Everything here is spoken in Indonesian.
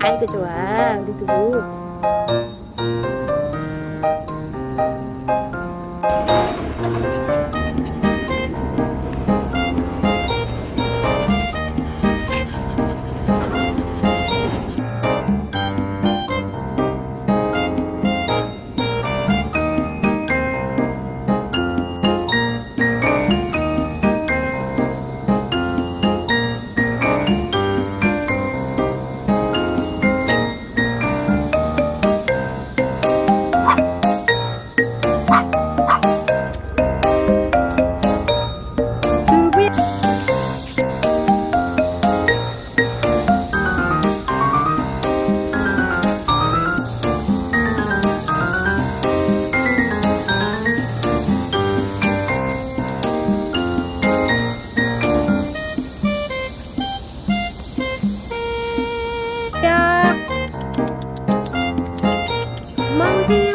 Ay, gitu ah. mãozinha.